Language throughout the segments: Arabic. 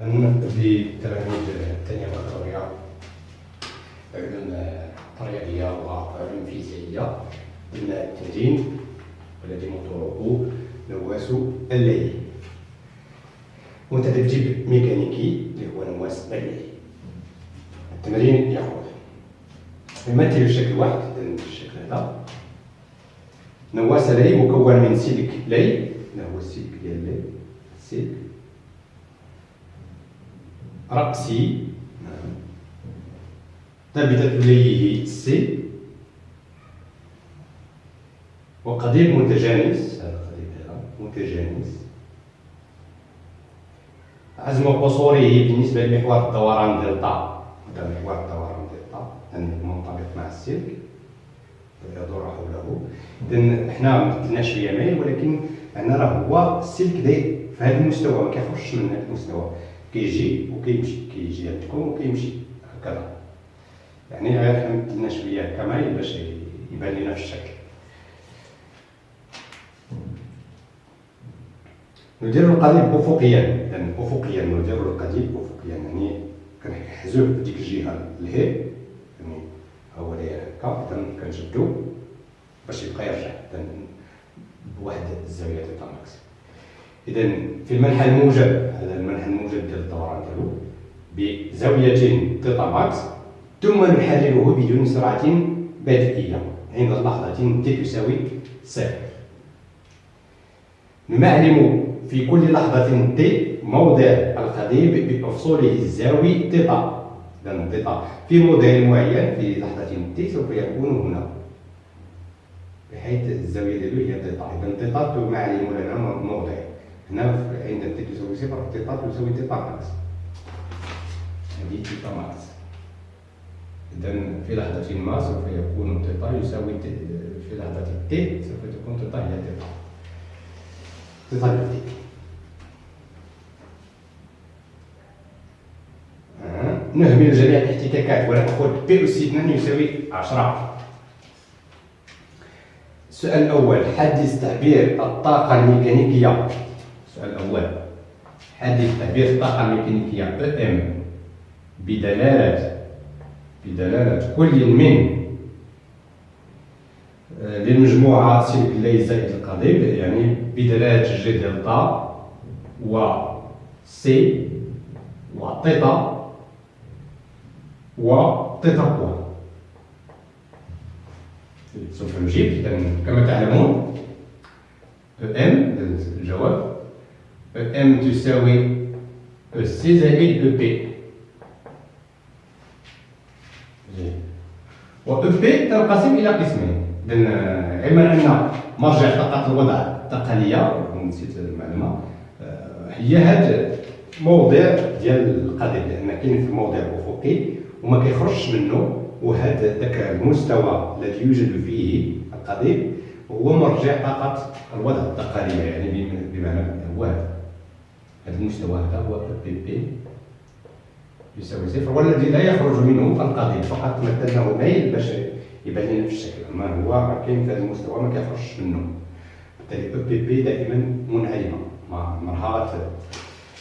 لتلاميذ الثانية بكالوريا علوم طريقية وعلوم فيزيائية قلنا التمرين والذي موضوعه نواس الليل. وانت تجيب ميكانيكي اللي هو نواس الليل. التمرين يقول يمثل الشكل واحد؟ الشكل هذا. نواس لي مكون من سلك لي اللي هو السلك ديال لي سلك رأسي ثابتة ليه C وقضيب متجانس هذا قضيب متجانس عزم قصوره بالنسبة لمحور الدوران دلتا هذا محور الدوران دلتا يعني منطبق مع السلك يدور حوله اذا حنا ما مثلناش يمين ولكن عندنا راه هو السلك داير في هذا المستوى ما كيخرجش من هذا المستوى كيجي وكيمشي كيجي عندكم وكيمشي هكذا. يعني غير حمدنا شوية كمايل باش يبان لنا في الشكل. ندير القضيب افقيا. يعني افقيا ندير القضيب افقيا. يعني كنحزو ديك الجهة لهي. يعني هو داير هكا اذا كنشدو باش يبقى يرجع. بواحد الزاوية تاع max اذا في المنحى الموجب هذا المنحى الموجب ديال الدوران ديالو بزاوية تيتا max ثم نحرره بدون سرعة بدئية عند لحظة تي تساوي صفر. نعلم في كل لحظة تي موضع القضيب بأفصوله الزاوي تيتا إذا تيتا في موضع معين في لحظة تي سوف يكون هنا. بحيث الزاوية ديالو هي تيتا إذا تيتا معلم لنا موضع. هنا عند تي تساوي صفر تيتا تساوي تيتا max. هذه تيتا max. إذا في لحظة ما سوف يكون تيتا يساوي في لحظة تي سوف تكون تيتا هي تيتا تيتا بيوتيك نهمل جميع الاحتكاكات ونأخذ بي أس 2 يساوي 10 السؤال الأول حدث تعبير الطاقة الميكانيكية الأول حدث تعبير الطاقة الميكانيكية EM بدلالة بدلالة كل من آه، للمجموعة سلك لي زائد القضيب يعني بدلالة جي دلتا و سي و تيتا و تيتا بوان سوف نجيب كما تعلمون أم الجواب. ام تساوي سي زائد بي و بي تنقسم إلى قسمين اذا علما ان مرجع طاقه الوضع الثقالية نسيت المعلومه هي هذا موضع ديال القضيب لأن كاين في الموضع الافقي وما كيخرجش منه وهذا ذاك المستوى الذي يوجد فيه القضيب هو مرجع طاقه الوضع الثقالية يعني بمعنى هو هذا المستوى هذا هو بي بي يساوي صفر والذي لا يخرج منه فالقضيب فقط مثلناه ميل باش يبان لنا في الشكل أما هو كاين في هذا المستوى ما كيخرجش منه. بالتالي EPP دائما منعدمه مع مرحله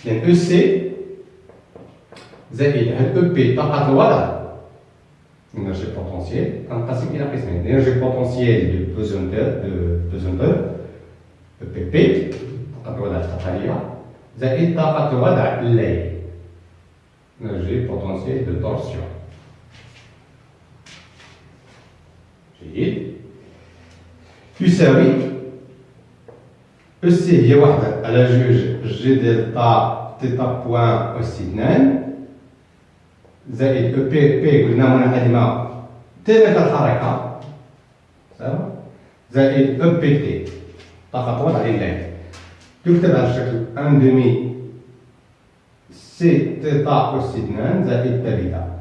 لأن EC زائد هاد EP طاقة الوضع énergie potentielle تنقسم إلى قسمين. l'énergie potentielle de pesanteur de pesanteur EPP طاقه الوضع الثقالية زائد طاقه الوضع اللي énergie potentielle de torsion. جيد يساوي EC هي واحدة على جوج J delta thêta point اس اثنان زائد EPP قلنا منعدمة تلك الحركة زائد EPT طاقة وضع اللي تكتب على الشكل un demi C thêta اس اثنان زائد ثابتة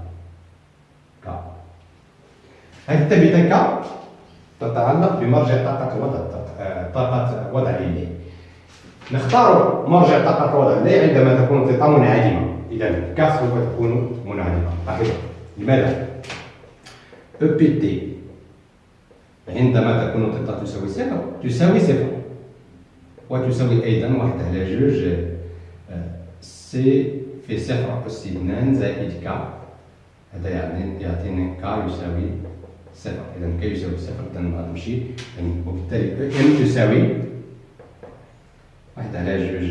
هذه الثابتة K تتعلق بمرجع طاقة الوضع طاقة وضع اللي نختار مرجع طاقة وضع اللي عندما تكون الطاقة منعدمة إذا K سوف تكون منعدمة لاحظوا لماذا؟ EPT عندما تكون الطاقة تساوي صفر تساوي صفر وتساوي أيضا واحد على جوج C في صفر أس اثنان زائد K هذا يعني يعطيني K يساوي صفر إذا K يساوي صفر إذا غنمشي وبالتالي EM تساوي واحد على جوج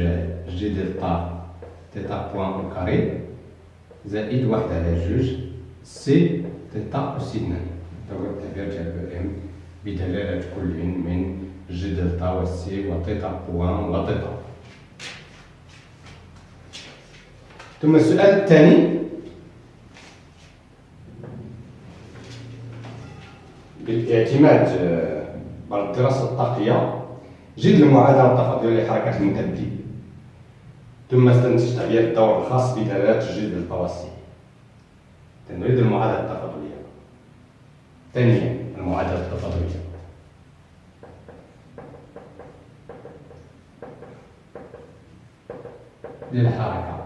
J delta thêta point au carré زائد واحد على جوج C thêta أس اثنان هذا هو التعبير ديال EM بدلالة كل من J delta و C و thêta point و thêta ثم السؤال الثاني بالاعتماد على الدراسة الطاقية جد المعادلة التفاضلية لحركة المتبدي ثم استنتج تعبير الدور الخاص بدلالات جد التوسي نريد المعادلة التفاضلية ثانيا المعادلة التفاضلية للحركة.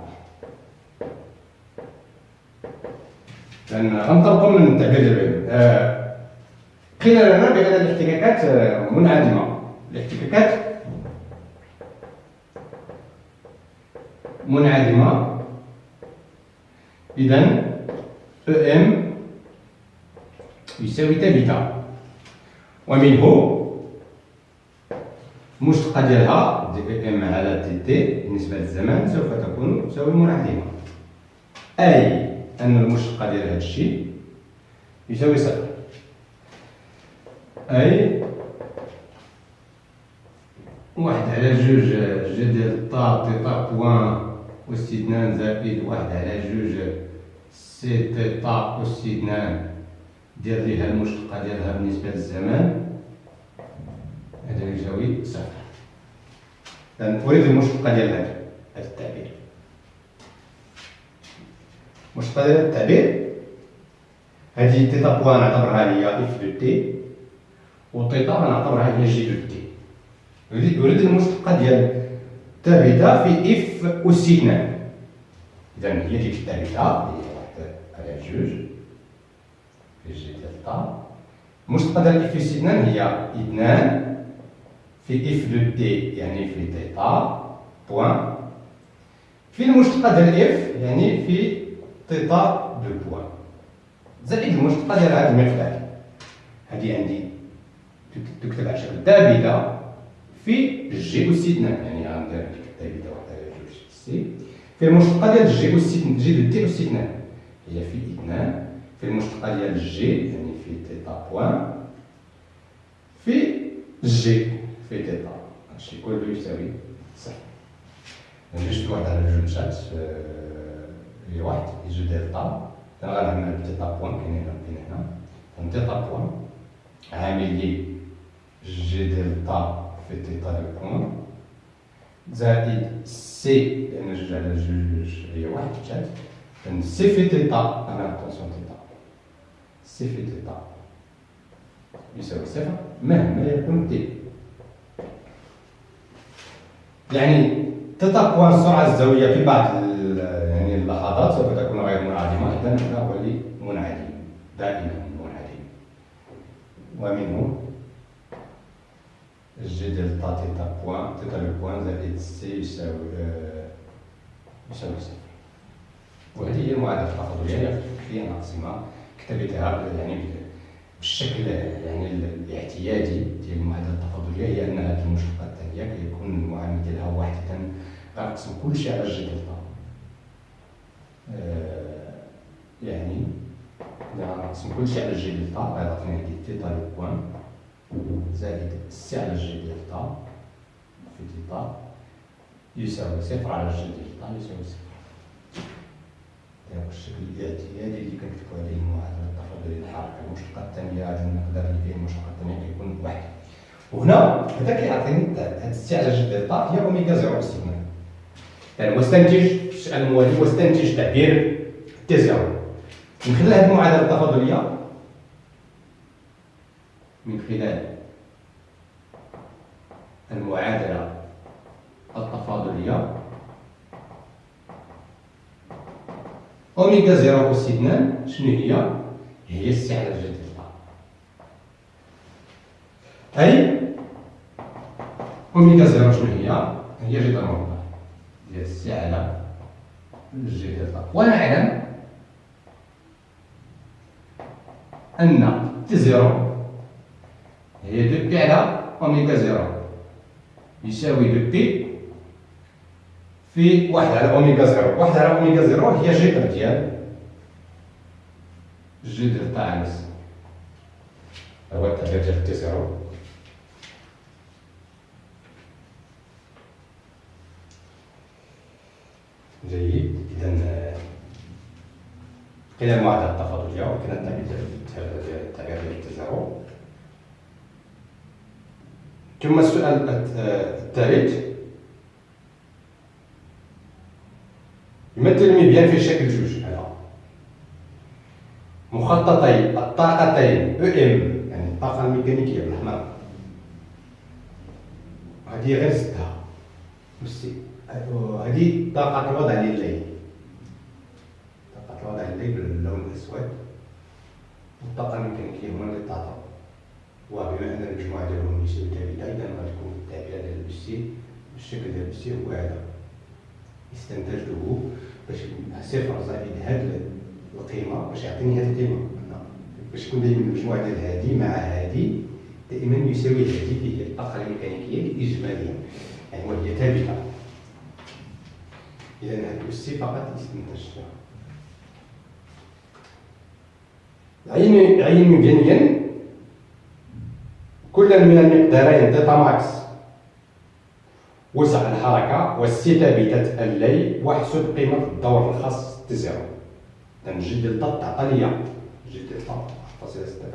لأن غنطلقوا من ديال آه قيل لنا بأن الاحتكاكات آه، منعدمة الاحتكاكات منعدمة إذا EM يساوي ثابتة. ومنه المشتقة ديالها dEM على dt بالنسبة للزمان سوف تكون تساوي منعدمة أي أن المشتقة ديال هذا الشيء يساوي صفر. أي واحد على جوج J delta thêta point أس اثنان زائد واحد على جوج C thêta أس اثنان دير ليها المشتقة ديالها بالنسبة للزمان هذا يساوي صفر. أريد المشتقة ديال هذا التعبير. المشتقة ديال التعبير. هذه thêta point نعتبرها هي f de t و thêta غنعتبرها هي g de t. أريد المشتقة ديال ثابتة في f أس إثنان. إذا هي ديك الثابتة على جوج. في J delta المشتقة ديال f أس إثنان هي إثنان في f de t يعني في thêta point في المشتقة ديال f يعني في thêta deux points زائد المشتقة ديال هذا المقدار هذه عندي تكتب على شكل ثابتة في جي أس اثنان يعني غندير ديك الثابتة واحدة على جوج C في المشتقة ديال g أس g de t أس اثنان هي في اثنان. في المشتقة ديال جي يعني في thêta point في g في thêta هادشي كله يساوي صفر جوج واحد على جوج مشات هي واحد J delta غنعمل thêta point كاين هنا كاين هنا. thêta point عامل لي J delta في thêta point زائد C لأن جوج على جوج هي واحد مشات. C في thêta attention thêta C في thêta يساوي صفر. مهما يكون t يعني تتقوى السرعة الزاوية في بعض يعني اللحظات سوف تكون غير منعدمة إذا هذا هو منعدم دائما منعدم ومنه J delta thêta point thêta deux points زائد C يساوي يساوي صفر. وهذه هي المعادلة التفاضلية في ناقصمة كتبتها يعني بالشكل يعني الاعتيادي ديال المعادلة التفاضلية هي أن هذه الثانية كيكون المعامل ديالها واحدة. غنقسم كلشي على دلتا آه يعني إذا غنقسم كلشي على دلتا غيعطيني هادي thêta deux points زائد C على دلتا في thêta يساوي صفر على دلتا يساوي صفر. هذا الشكل الاعتيادي اللي كنكتبو عليه المعادلة التفاضلية الحركة المشتقة الثانية هذا المقدار اللي فيه المشتقة الثانية كيكون واحد وهنا هذا كيعطيني هذا ال C على J delta هي oméga zéro اس يعني واستنتج السؤال الموالي واستنتج تعبير T zéro. من خلال هذه المعادله التفاضلية من خلال المعادلة التفاضلية oméga zéro اثنان شنو هي؟ هي ال C على J delta أي oméga zéro شنو هي؟ هي جذر مربع ديال C على J delta ونعلم أن T zéro هي deux pi على oméga zéro يساوي deux pi في واحد على oméga zéro واحد على oméga zéro هي جذر ديال J delta على C هو التعبير ديال T zéro جيد. إذا كاين المعادلة التفاضلية وكاين التعبير ديال التعبير ديال التزاوج. ثم السؤال الثالث. يمثل المبيان في شكل جوج؟ هذا. مخططي الطاقتين أو إم يعني الطاقة الميكانيكية بالأحمر. هذه غير ستة هذه طاقة الوضع لليل طاقة الوضع لليل باللون الأسود. والطاقة الميكانيكية هما اللي تعطى وبما أن المجموعة ديالهم يساوي ثابتة إذا غتكون التعبير ديال البسي الشكل ديال البسي هو هذا. استنتجته باش صفر زائد هاد القيمة باش يعطيني هاد القيمة. باش تكون دائما المجموعة ديال هادي مع هادي دائما يساوي هادي اللي هي الطاقة الميكانيكية الإجمالية. يعني وهي ثابتة. هاد السي فقط استنتجتها عين عين مبيانيا كل من المقدارين thêta max. وسع الحركة وال C ثابتة اللي واحسب قيمة الدور الخاص T zéro إذا J delta تعطى ليا J delta فاصلة ستة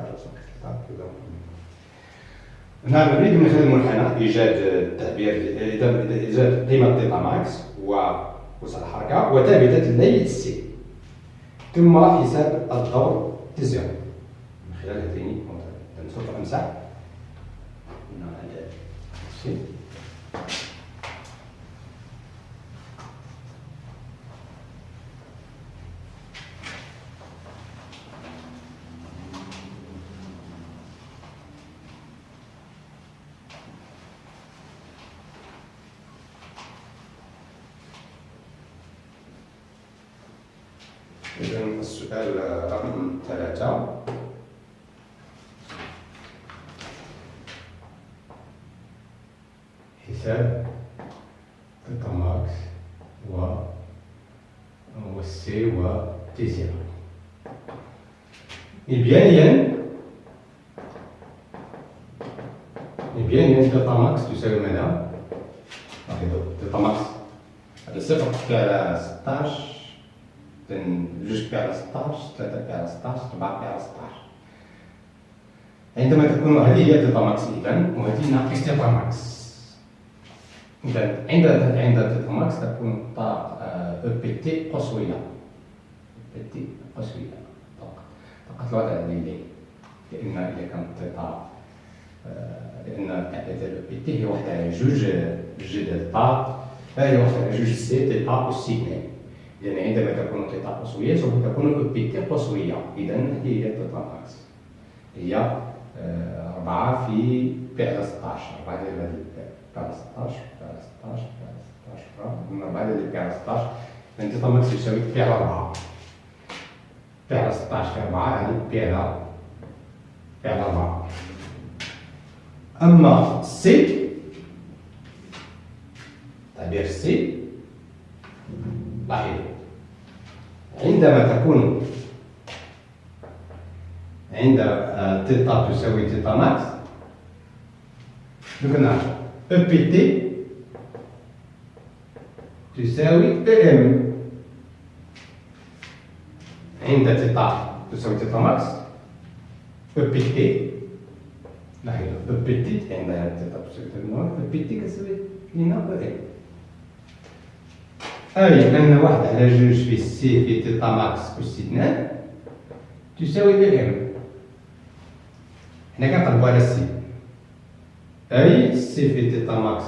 هنا نريد من خلال المنحنى إيجاد التعبير إيجاد قيمة thêta max ووسع الحركة وثابتة اللي C ثم حساب الدور تزيرو من خلال هذين سوف أمسح الشيء إذا السؤال رقم ثلاثة حساب thêta max و وال C و T zéro مبيانيا مبيانيا thêta max تساوي ماذا؟ لاحظوا thêta max هذا صفر كي على 16 جوج كي على 16 ثلاثة كي على 16 أربعة كي على 16 عندما تكون هذه هي تلتا ماكس إذا وهذه ناقص تلتا ماكس إذا عند عند ماكس تكون طاقة أو بي تي قصوية بي تي قصوية طاقة. الوضع الليلي لأن إذا كانت تيتا لأن التعديل بي تي هي واحد على جوج جي دلتا هي واحد على جوج سي تيتا أو سيغني إذا عندما تكون تيتا قصوية سوف تكون أو بي تي قصوية. إذا هي تيتا ماكس هي أربعة في بي على 16 أربعة ديال بي على 16 16 16 قلنا بعد اللي بي على 16 انت طمك يساوي بي على 4 بي على 16 في 4 يعني بي على بي على 4 اما C تعبير C لاحظوا عندما تكون عند thêta تساوي thêta max قلنا Ept تساوي Em عند thêta تساوي thêta max أو بي تي لاحظوا أو بي تي عند thêta تساوي thêta max Ept كتساوي لنا Em أي أن واحد على جوج في C في thêta max أس اثنان تساوي Em؟ حنا كنقلبو على C. أي C في thêta max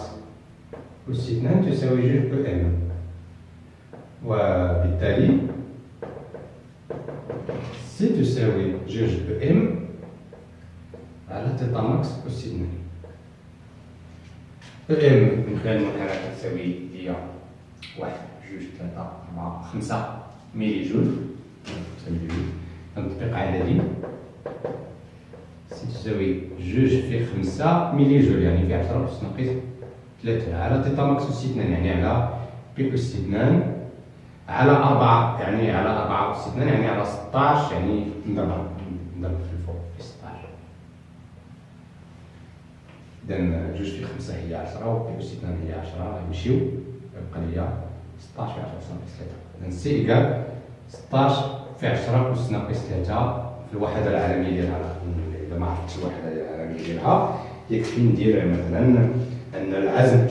أس اثنان تساوي جوج Em. وبالتالي C تساوي جوج Em على thêta max أس اثنان Em من خلال المنحنى تساوي هي واحد جوج ثلاثة 4 5 ميلي جول 5 ميلي جول تطبيق عددي C تساوي جوج في خمسة ميلي جول يعني في عشرة أس ناقص ثلاثة على thêta max أس اثنان يعني على pi أس اثنان على أربعة يعني على أربعة أس اثنان يعني على ستاش يعني نضرب نضرب في الفوق. في ستاش إذا جوج في خمسة هي عشرة و pi أس اثنان هي عشرة يمشيو يبقى ليا ستاش في عشرة أس ناقص ثلاثة إذا C égale ستاش في عشرة أس ناقص ثلاثة في الوحدة العالمية ديالها. إذا ما عرفتش الوحدة العالمية ديالها يكفي ندير مثلا أن العزم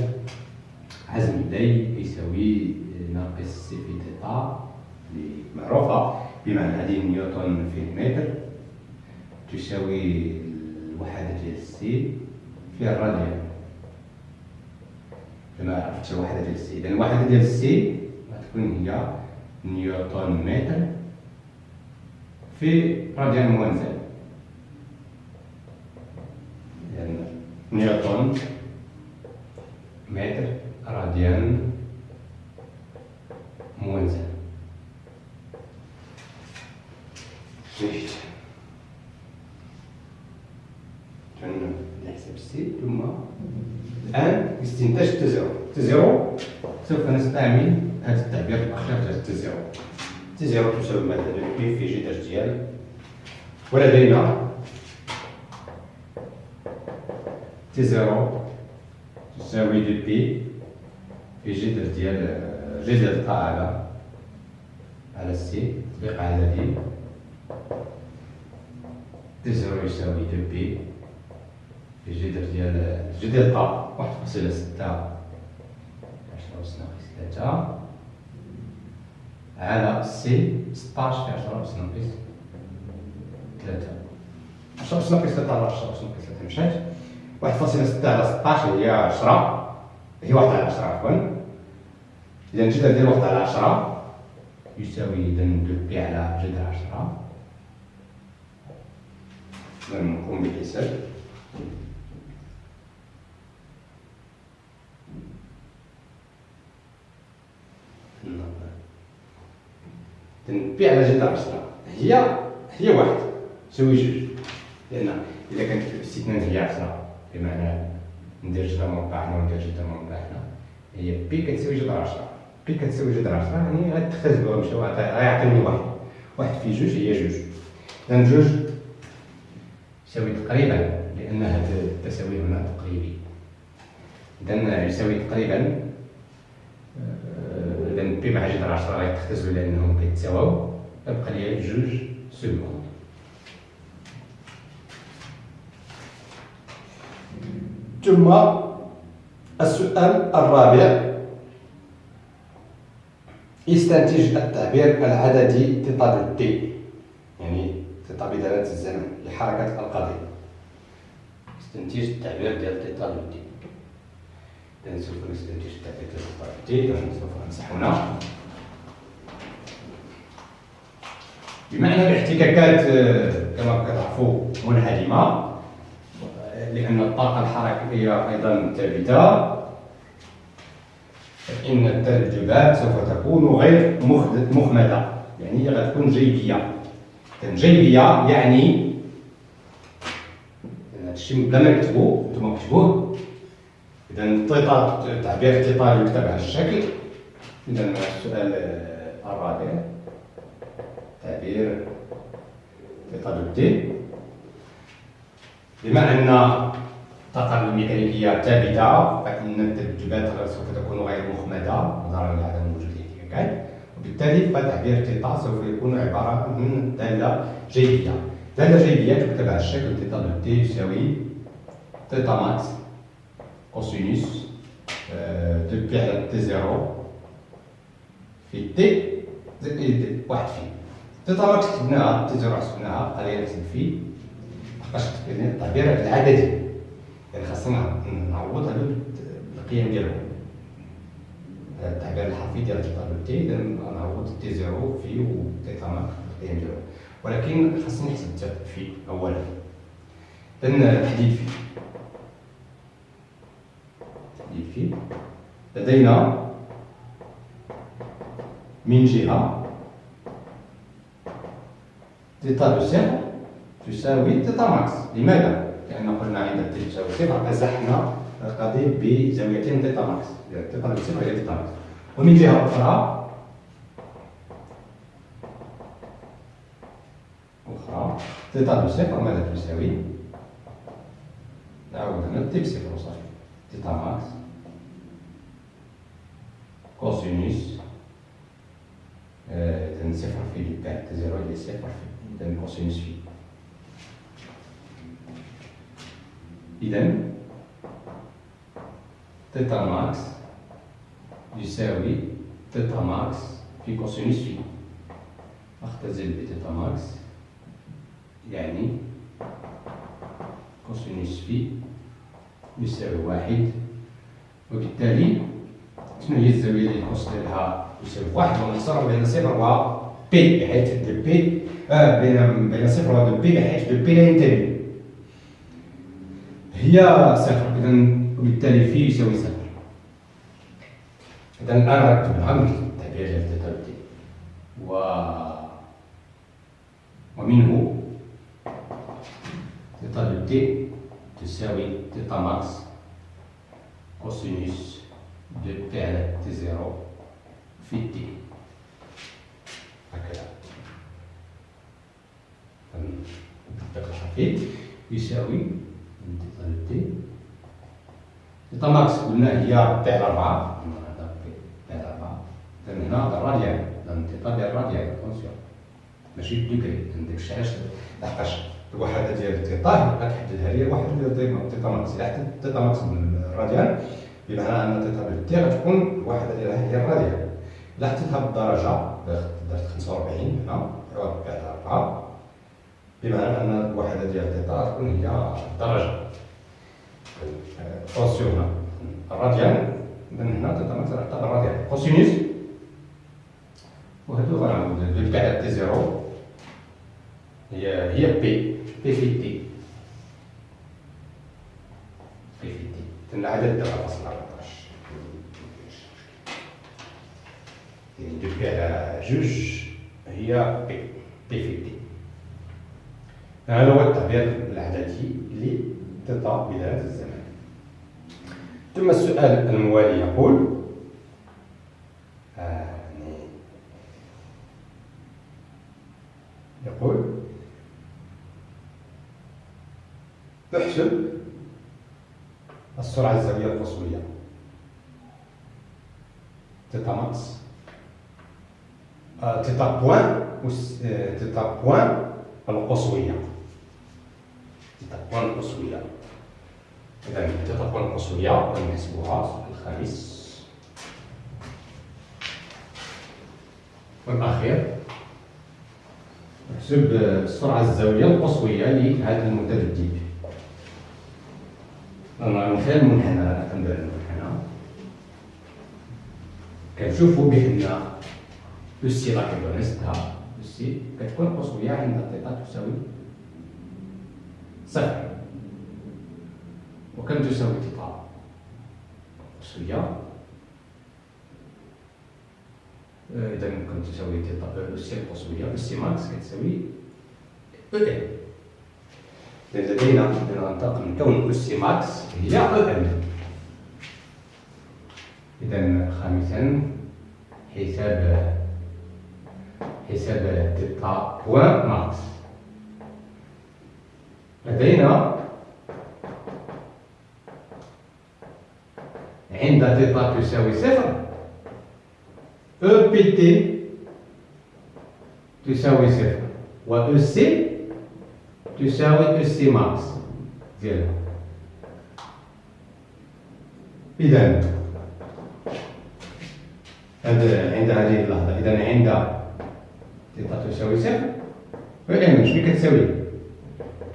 عزم لي يساوي ناقص C اللي معروفة بمعنى هذه نيوتن في المتر تساوي الوحدة ديال C في الراديان لما عرفتش الوحدة ديال C إذا الوحدة ديال C غتكون هي نيوتن متر في راديان moins un يعني نيوتن متر راديان moins un جيد نحسب ال C ثم الآن استنتاج T zéro؟ T zéro سوف نستعمل هذا التعبير الأخير ديال T zéro T zéro تساوي مثلا pi في J dash ديال ولدينا T zéro تساوي deux pi في جذر ديال J delta على على C تطبيق عددي T zéro يساوي deux pi في جذر ديال J delta واحد فاصلة ستة. أس ناقص ثلاثة على C ستاش في عشرة أس ناقص ثلاثة عشرة أس ناقص ثلاثة على عشرة أس ناقص ثلاثة مشات واحد فاصلة ستة على ستاش هي عشرة هي واحد على عشرة عفوا إذا الجذر ديال واحد على عشرة يساوي إذا deux pi على جذر عشرة إذا نقوم بالحساب pi على جذر عشرة هي هي واحد. تساوي جوج. لأن إذا كانت pi أس اثنان هي عشرة بمعنى ندير جذر مربع هنا وندير جذر مربع هنا هي pi كتساوي جذر عشرة pi كتساوي جذر عشرة يعني غتختزلوها مشاو غيعطيني واحد. واحد في جوج هي جوج. إذا جوج يساوي تقريبا لأن هذا التساوي هنا تقريبي. إذا يساوي تقريبا إذا pi مع جذر عشرة غيتختزلوا لأنهم كيتساواو. تبقى لي جوج secondes ثم السؤال الرابع. استنتج التعبير العددي تطابق دي يعني thêta بدلالة الزمن لحركة القضيب. استنتج التعبير ديال thêta de t إذا سوف سوف بما أن الاحتكاكات كما كتعرفوا منهدمة لأن الطاقة الحركية أيضا ثابتة. فإن الترجبات سوف تكون غير مخمدة. يعني غتكون جيبية جيبية يعني هادشي بلا ما نكتبو نتوما كتبوه. إذا ال thêta تعبير ال thêta يكتب على الشكل إذا السؤال الرابع تعبير de t بما أن الطاقة الميكانيكية ثابتة فإن الذبذبات سوف تكون غير مخمدة نظرا لعدم وجود الاحتكاكات وبالتالي فتعبير thêta سوف يكون عبارة عن دالة جيبية دالة جيبية تكتب على الشكل thêta de t يساوي thêta max cosinus deux pi على T zéro في t زائد واحد phi. thêta max كتبناها T zéro حسبناها بقى لينا نحسب phi لحقاش التعبير العددي يعني خاصنا نعوض على القيم ديالهم التعبير الحرفي ديال الطالب تي اذا نعوض T zéro phi و thêta max القيم ديالهم ولكن خاصني نحسب phi اولا اذا تحديد phi phi لدينا من جهة. thêta de صفر تساوي thêta max لماذا؟ لأن قلنا عند t تساوي صفر أزحنا القضيب بزاوية thêta max thêta de صفر هي thêta max ومن جهة أخرى أخرى thêta de صفر ماذا تساوي؟ نعاود هنا t بصفر وصافي thêta max cosinus إذا صفر في تاع zéro هي صفر في إذا cosinus phi إذا thêta max يساوي thêta max في cosinus phi أختزل ب thêta max يعني cosinus phi يساوي واحد وبالتالي شنو هي الزاوية اللي cosinus ديالها يساوي واحد ونخسر بين صفر و pi بحيث deux pi آه بين بين صفر و deux pi بحيث deux pi لا ينتهي هي صفر إذا وبالتالي phi يساوي صفر. إذا الآن ركب العمل التعبير ديال thêta و ومنه thêta de تساوي thêta max cosinus T zéro في تي هكذا التطبيق الحفيظ يساوي تي تيتا ماكس قلنا هي بي على على أربعة إذن هنا الراديان تيتا ديال الراديان اتونسيون ماشي الديكري عندك الشعاش لحقاش الوحده ديال تيتا كتحددها لي الوحده ديال تيتا ماكس الا حددت تيتا ماكس بالراديان بمعنى أن thêta بال t غتكون الوحده ديالها هي الراديان الا حطيتها بالدرجه درت 45 هنا. بعد 4 بمعنى أن الوحده ديال thêta غتكون هي الدرجه attention هنا. الراديان اذا هنا max غنحطها بالراديان cosinus وهادو غنعاود على T zéro. هي هي pi pi في t بي في تي العدد دابا فاصل 14 يعني دو بي على جوج هي بي بي في تي هذا هو التعبير العددي لتيتا بداية الزمان ثم السؤال الموالي يقول يقول احسب السرعة الزاوية القصوية thêta max thêta point thêta point القصوية thêta point القصوية إذا تيتا بوان القصوية نحسبوها الخامس والأخير نحسب السرعة الزاوية القصوية لهذا المتردد المثال المنحنى كندير المنحنى كنشوفوا بأن السي لا كيبريستها السي كتكون قصوية عند تيتا تساوي صفر وكم تساوي تيتا قصوية اذا كم تساوي تيتا EC القصوية EC max كتساوي Em إذا لدينا ننتقل من كون EC max هي Em إذا خامسا حساب حساب thêta point max لدينا عند thêta تساوي صفر. EPT تساوي صفر. و EC تساوي EC max. ديالها اذا هذا عند هذه اللحظة. اذا عند thêta تساوي صفر Em شنو كتساوي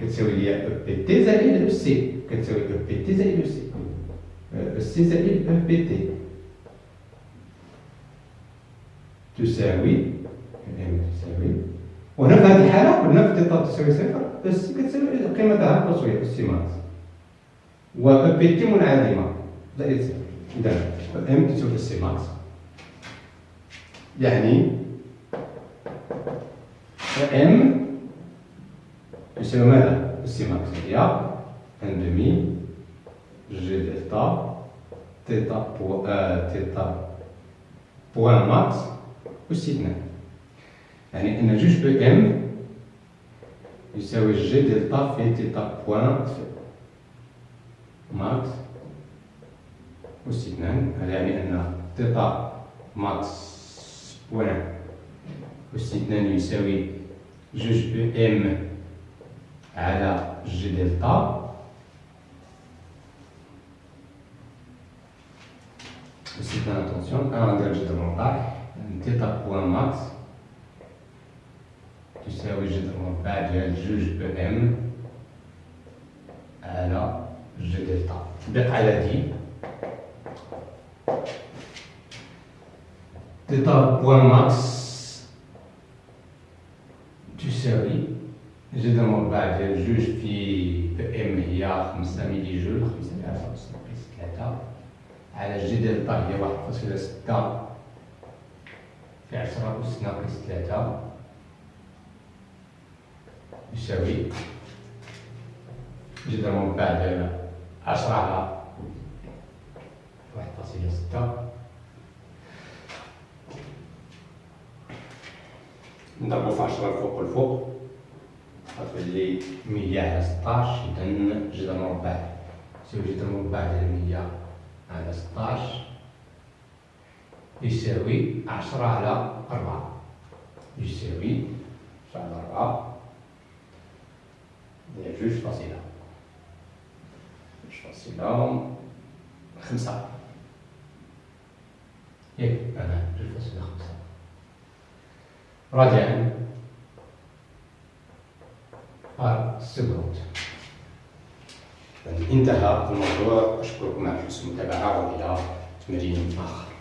كتساوي لي أو بي تي زائد أو سي كتساوي أو بي تي زائد أو سي EC زائد EPT تساوي Em تساوي وهنا في هذه الحاله قلنا في thêta تساوي صفر EC كتساوي قيمتها القصوية EC max و EPT منعدمة زائد إذا Em تساوي EC max يعني Em يساوي ماذا؟ EC max هي un demi J delta thêta po آه thêta point max أس اثنان يعني أن جوج Em يساوي J delta في thêta point max أس اثنان هذا يعني أن thêta max point أس اثنان يساوي جوج بو ام على جي دلتا c'est une attention, un langage de montage, تيتا بوان ماكس تساوي جذر مربع ديال جوج بو ام على جي دلتا تطبيق على دي تيتا بوان ماكس تشتري جدهم بعد جوج في ام هي 5 ميلي جول 5000 ناقص 3 على جي هي واحد فاصلة ستة في 10 أس ناقص ثلاثة يساوي جدر مربع ديال 10 على 1.6 نضربو في عشرة الفوق والفوق غتولي مية على ستاش إذا جذر مربع يساوي جذر مربع ديال مية على ستاش يساوي عشرة على أربعة يساوي عشرة على أربعة جوج فاصلة جوج فاصلة خمسة ياك أنا جوج فاصلة خمسة راجعا السكروت انتهى الموضوع. أشكركم على حسن المتابعة وإلى تمرين آخر.